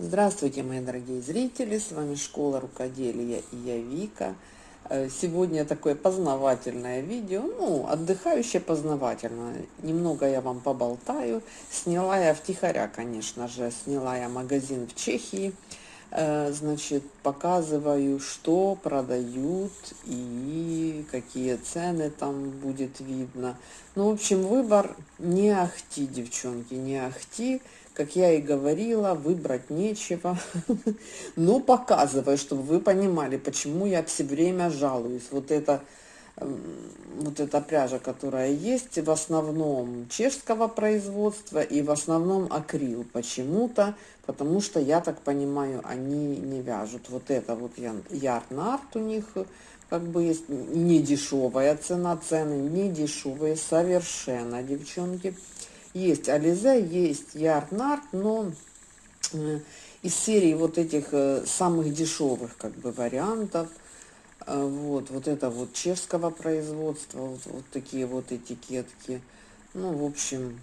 Здравствуйте, мои дорогие зрители! С вами Школа Рукоделия и я Вика. Э, сегодня такое познавательное видео, ну, отдыхающее познавательное. Немного я вам поболтаю. Сняла я втихаря, конечно же, сняла я магазин в Чехии. Э, значит, показываю, что продают и какие цены там будет видно. Ну, в общем, выбор не ахти, девчонки, не ахти как я и говорила, выбрать нечего. Но показываю, чтобы вы понимали, почему я все время жалуюсь. Вот это вот эта пряжа, которая есть, в основном чешского производства и в основном акрил почему-то, потому что, я так понимаю, они не вяжут. Вот это вот ярнарт у них как бы есть не дешевая цена, цены не дешевые совершенно, девчонки. Есть Ализе, есть Ярнард, но э, из серии вот этих э, самых дешевых как бы вариантов, э, вот, вот это вот чешского производства, вот, вот такие вот этикетки. Ну, в общем,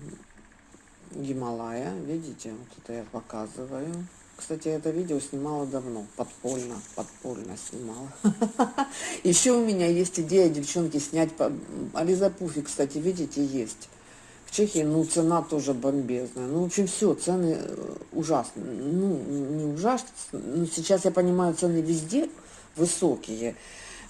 Гималая, видите, вот это я показываю. Кстати, это видео снимала давно, подпольно, подпольно снимала. Еще у меня есть идея, девчонки, снять... Ализа Пуфи, кстати, видите, есть. Чехии, ну, цена тоже бомбезная. Ну, в общем, все, цены э, ужасные. Ну, не ужасные, но сейчас я понимаю, цены везде высокие.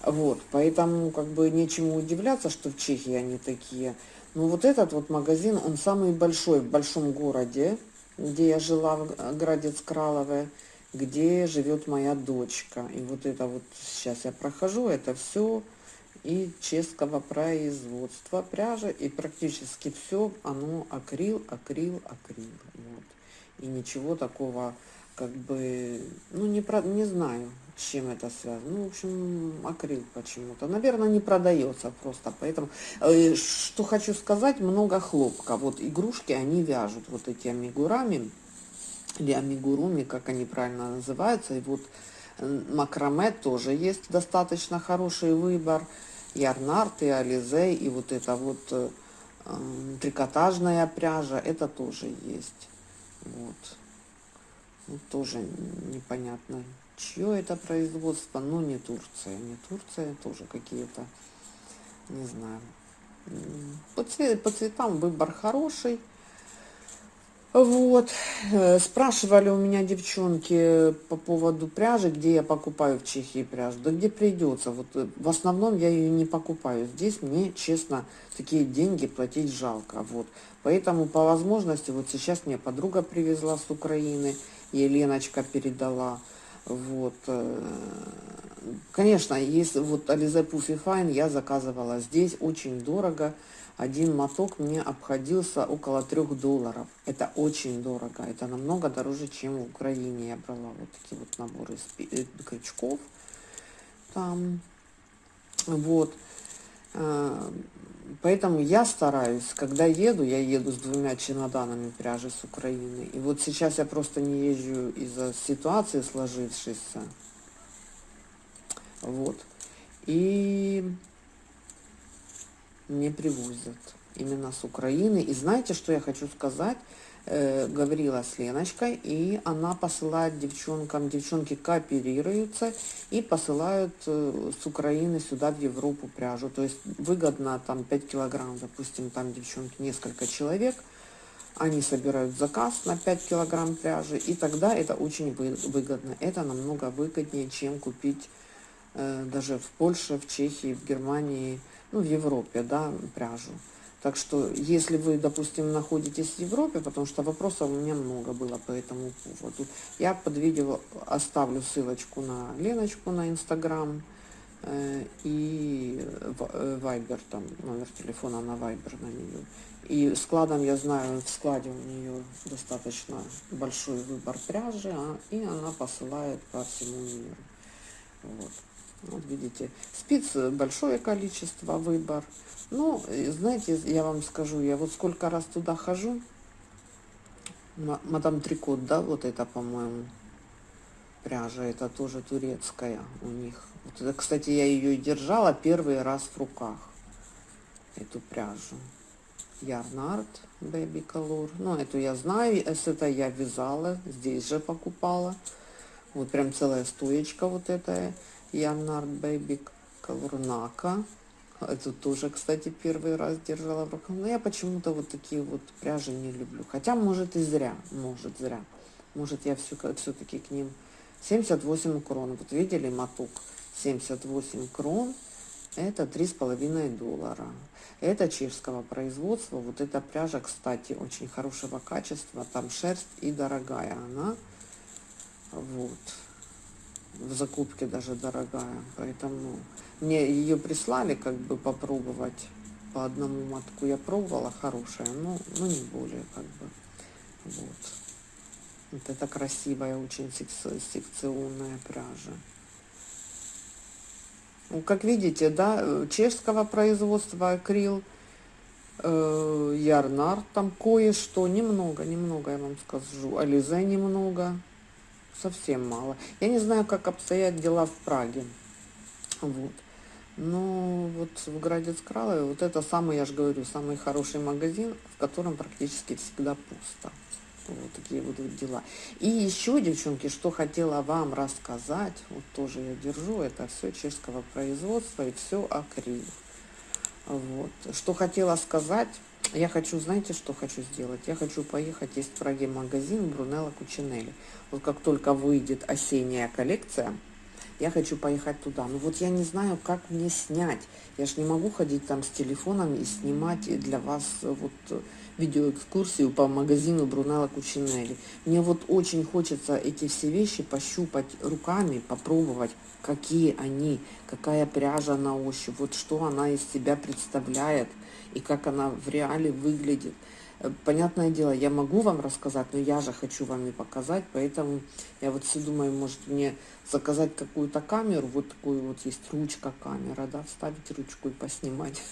Вот, поэтому как бы нечему удивляться, что в Чехии они такие. Ну, вот этот вот магазин, он самый большой в большом городе, где я жила, в Градец Кралове, где живет моя дочка. И вот это вот сейчас я прохожу, это все и чешского производства пряжа, и практически все оно акрил, акрил, акрил. Вот. И ничего такого, как бы, ну, не, про, не знаю, с чем это связано. Ну, в общем, акрил почему-то. Наверное, не продается просто, поэтому... Э, что хочу сказать, много хлопка. Вот игрушки, они вяжут вот эти амигурами, или амигуруми, как они правильно называются. И вот макраме тоже есть достаточно хороший выбор ярнарт, и ализе, и вот это вот э, трикотажная пряжа, это тоже есть. Вот. Ну, тоже непонятно, чье это производство, но не Турция. Не Турция, тоже какие-то, не знаю. По, цвет, по цветам выбор хороший. Вот, э, спрашивали у меня девчонки по поводу пряжи, где я покупаю в Чехии пряжу. Да где придется, вот э, в основном я ее не покупаю. Здесь мне, честно, такие деньги платить жалко, вот. Поэтому по возможности, вот сейчас мне подруга привезла с Украины, Еленочка передала, вот. Э, конечно, если вот Ализе Пуфи Файн я заказывала здесь, очень дорого, один моток мне обходился около трех долларов. Это очень дорого. Это намного дороже, чем в Украине. Я брала вот такие вот наборы э, крючков. Там. Вот. Э, поэтому я стараюсь, когда еду, я еду с двумя чемоданами пряжи с Украины. И вот сейчас я просто не езжу из-за ситуации сложившейся. Вот. И не привозят именно с Украины. И знаете, что я хочу сказать? Э, говорила с Леночкой, и она посылает девчонкам, девчонки кооперируются и посылают э, с Украины сюда, в Европу, пряжу. То есть выгодно там 5 килограмм, допустим, там девчонки несколько человек, они собирают заказ на 5 килограмм пряжи, и тогда это очень выгодно. Это намного выгоднее, чем купить э, даже в Польше, в Чехии, в Германии, ну, в Европе, да, пряжу. Так что, если вы, допустим, находитесь в Европе, потому что вопросов у меня много было по этому поводу, я под видео оставлю ссылочку на Леночку на Инстаграм э, и Вайбер, там номер телефона на Вайбер на нее. И складом, я знаю, в складе у нее достаточно большой выбор пряжи, а, и она посылает по всему миру. Вот. Вот видите, спиц большое количество, выбор. Ну, знаете, я вам скажу, я вот сколько раз туда хожу, мадам Трикот, да, вот это, по-моему, пряжа, это тоже турецкая у них. Вот это, кстати, я ее держала первый раз в руках, эту пряжу. Ярнард Baby Color. Ну, эту я знаю, это я вязала, здесь же покупала. Вот прям целая стоечка вот эта Ярнард Baby Color Нака. Эту тоже, кстати, первый раз держала в руках. Но я почему-то вот такие вот пряжи не люблю. Хотя, может, и зря. Может, зря. Может, я все-таки к ним... 78 крон. Вот видели моток? 78 крон. Это три с половиной доллара. Это чешского производства. Вот эта пряжа, кстати, очень хорошего качества. Там шерсть и дорогая она. Вот. В закупке даже дорогая. Поэтому мне ее прислали как бы попробовать по одному мотку. Я пробовала, хорошая, но, но не более как бы. Вот. Вот это красивая, очень секционная пряжа. Ну, как видите, да, чешского производства акрил, э, Ярнар, там кое-что, немного, немного, я вам скажу, Ализе немного, совсем мало. Я не знаю, как обстоят дела в Праге, вот. Но вот в Градец Кралове, вот это самый, я же говорю, самый хороший магазин, в котором практически всегда пусто. Вот такие вот дела. И еще, девчонки, что хотела вам рассказать, вот тоже я держу, это все чешского производства и все акрил. Вот. Что хотела сказать, я хочу, знаете, что хочу сделать? Я хочу поехать, есть в Праге магазин Брунелла Кучинелли. Вот как только выйдет осенняя коллекция, я хочу поехать туда. Но вот я не знаю, как мне снять. Я же не могу ходить там с телефоном и снимать для вас вот видеоэкскурсию по магазину Брунелла Кучинелли. Мне вот очень хочется эти все вещи пощупать руками, попробовать, какие они, какая пряжа на ощупь, вот что она из себя представляет и как она в реале выглядит. Э, понятное дело, я могу вам рассказать, но я же хочу вам и показать, поэтому я вот все думаю, может мне заказать какую-то камеру, вот такую вот есть ручка камера, да, вставить ручку и поснимать.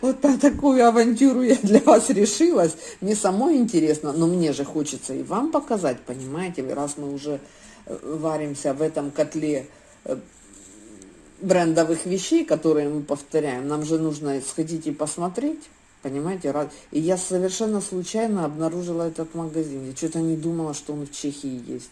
Вот на такую авантюру я для вас решилась. Мне самой интересно, но мне же хочется и вам показать, понимаете, раз мы уже э, варимся в этом котле э, брендовых вещей, которые мы повторяем, нам же нужно сходить и посмотреть. Понимаете, и я совершенно случайно обнаружила этот магазин. Я что-то не думала, что он в Чехии есть.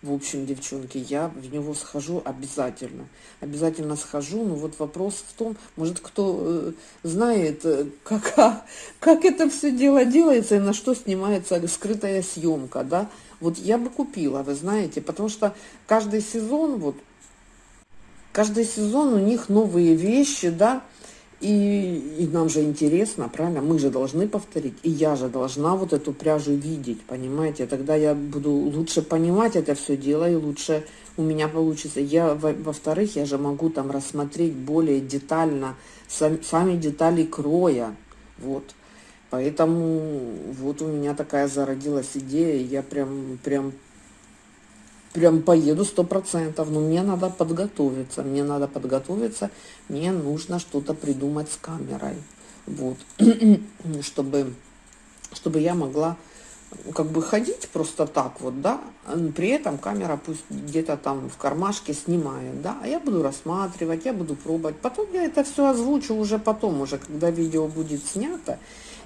В общем, девчонки, я в него схожу обязательно. Обязательно схожу, но вот вопрос в том, может, кто э, знает, э, как, как это все дело делается и на что снимается скрытая съемка, да. Вот я бы купила, вы знаете, потому что каждый сезон, вот, каждый сезон у них новые вещи, да, и, и нам же интересно, правильно? Мы же должны повторить. И я же должна вот эту пряжу видеть, понимаете? Тогда я буду лучше понимать это все дело, и лучше у меня получится. Я, во-вторых, я же могу там рассмотреть более детально сам, сами детали кроя. Вот. Поэтому вот у меня такая зародилась идея, я прям, прям прям поеду сто процентов, но мне надо подготовиться, мне надо подготовиться, мне нужно что-то придумать с камерой, вот, чтобы, чтобы я могла как бы ходить просто так вот, да, при этом камера пусть где-то там в кармашке снимает, да, а я буду рассматривать, я буду пробовать, потом я это все озвучу уже потом, уже когда видео будет снято,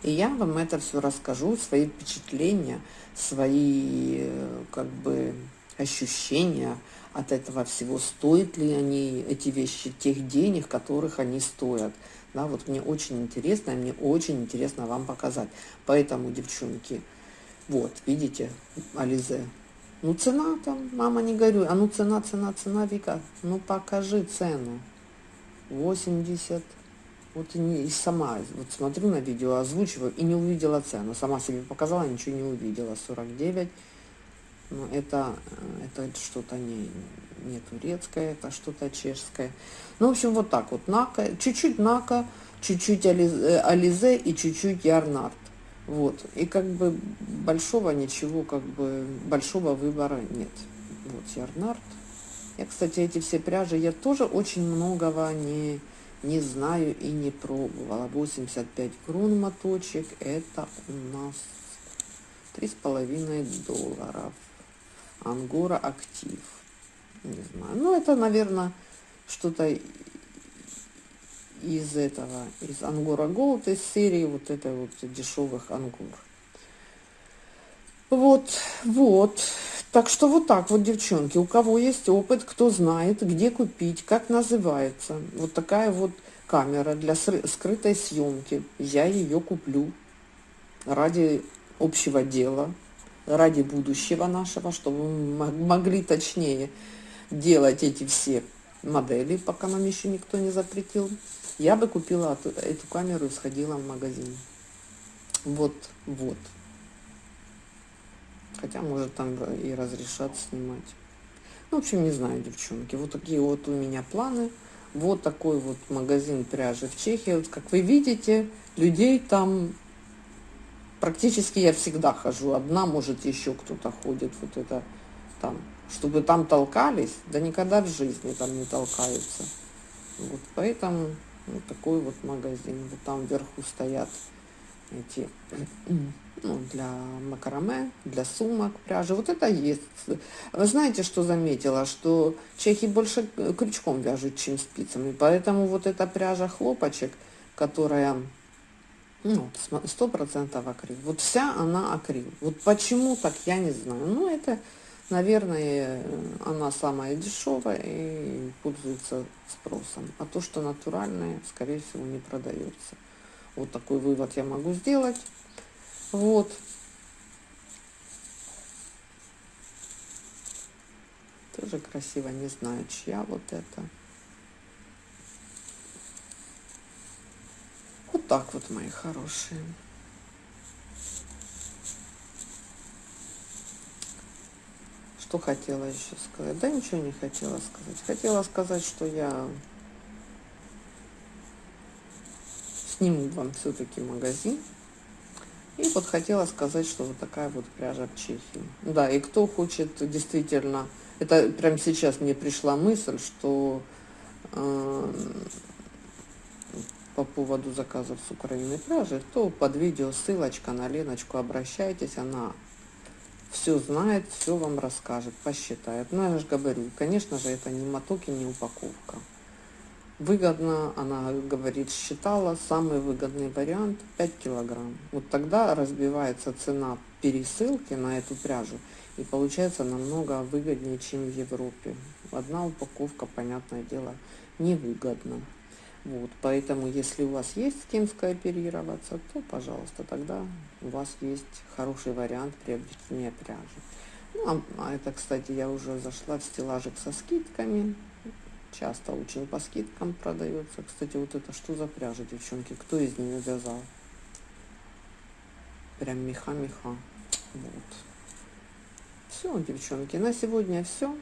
и я вам это все расскажу, свои впечатления, свои, э, как бы, ощущения от этого всего, стоят ли они, эти вещи, тех денег, которых они стоят. Да, вот мне очень интересно, мне очень интересно вам показать. Поэтому, девчонки, вот, видите, Ализе, ну цена там, мама не горюй, а ну цена, цена, цена, Вика, ну покажи цену. 80, вот и, не, и сама, вот смотрю на видео, озвучиваю и не увидела цену. Сама себе показала, ничего не увидела. 49 но ну, это, это что-то не, не турецкое, это что-то чешское. Ну, в общем, вот так вот. Нака, чуть-чуть Нака, чуть-чуть э, Ализе и чуть-чуть Ярнард. Вот. И как бы большого ничего, как бы большого выбора нет. Вот Ярнард. Я, кстати, эти все пряжи, я тоже очень многого не, не знаю и не пробовала. 85 крон моточек, это у нас три с половиной долларов. Ангора актив. Не знаю. Ну, это, наверное, что-то из этого, из Ангора Голд, из серии вот этой вот дешевых ангур. Вот, вот. Так что вот так вот, девчонки, у кого есть опыт, кто знает, где купить, как называется. Вот такая вот камера для скрытой съемки. Я ее куплю ради общего дела, ради будущего нашего, чтобы мы могли точнее делать эти все модели, пока нам еще никто не запретил. Я бы купила эту камеру и сходила в магазин. Вот, вот. Хотя, может, там и разрешат снимать. Ну, в общем, не знаю, девчонки. Вот такие вот у меня планы. Вот такой вот магазин пряжи в Чехии. Вот, как вы видите, людей там практически я всегда хожу. Одна, может, еще кто-то ходит. Вот это там. Чтобы там толкались, да никогда в жизни там не толкаются. Вот поэтому вот такой вот магазин. Вот там вверху стоят эти ну, для макраме, для сумок, пряжи. Вот это есть. Вы знаете, что заметила? Что чехи больше крючком вяжут, чем спицами. Поэтому вот эта пряжа хлопочек, которая ну, сто процентов акрил. Вот вся она акрил. Вот почему так, я не знаю. Ну, это, наверное, она самая дешевая и пользуется спросом. А то, что натуральное, скорее всего, не продается. Вот такой вывод я могу сделать. Вот. Тоже красиво, не знаю, чья вот это. Вот так вот, мои хорошие. Что хотела еще сказать? Да ничего не хотела сказать. Хотела сказать, что я сниму вам все-таки магазин. И вот хотела сказать, что вот такая вот пряжа в Чехии. Да, и кто хочет действительно... Это прямо сейчас мне пришла мысль, что э, по поводу заказов с Украины пряжи, то под видео ссылочка на Леночку, обращайтесь, она все знает, все вам расскажет, посчитает. Ну, я же говорю, конечно же, это не моток и не упаковка выгодно, она говорит, считала самый выгодный вариант 5 килограмм. Вот тогда разбивается цена пересылки на эту пряжу и получается намного выгоднее, чем в Европе. Одна упаковка, понятное дело, невыгодна. Вот, поэтому, если у вас есть с кем скооперироваться, то, пожалуйста, тогда у вас есть хороший вариант приобретения пряжи. Ну, а, а это, кстати, я уже зашла в стеллажик со скидками часто очень по скидкам продается. Кстати, вот это что за пряжа, девчонки? Кто из нее вязал? Прям меха-меха. Вот. Все, девчонки, на сегодня все.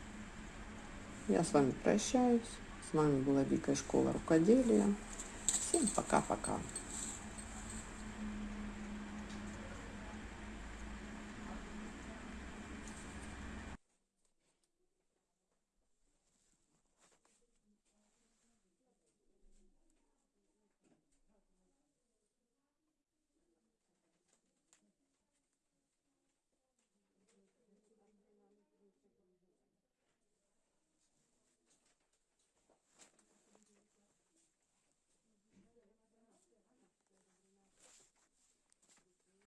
Я с вами прощаюсь. С вами была Вика из школы рукоделия. Всем пока-пока.